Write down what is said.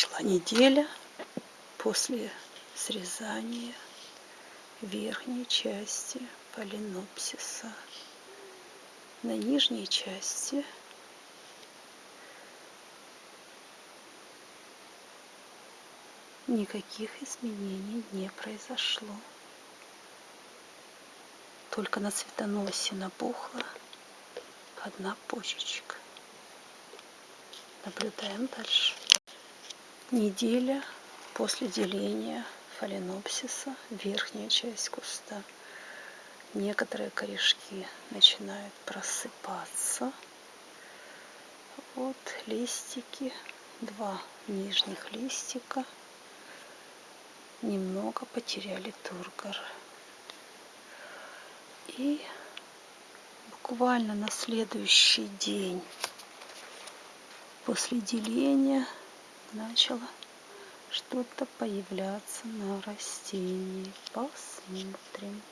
Прошла неделя после срезания верхней части фаленопсиса. На нижней части никаких изменений не произошло. Только на цветоносе набухла одна почечка. Наблюдаем дальше. Неделя после деления фаленопсиса, верхняя часть куста. Некоторые корешки начинают просыпаться. Вот листики, два нижних листика немного потеряли тургор. И буквально на следующий день после деления начало что-то появляться на растении. Посмотрим.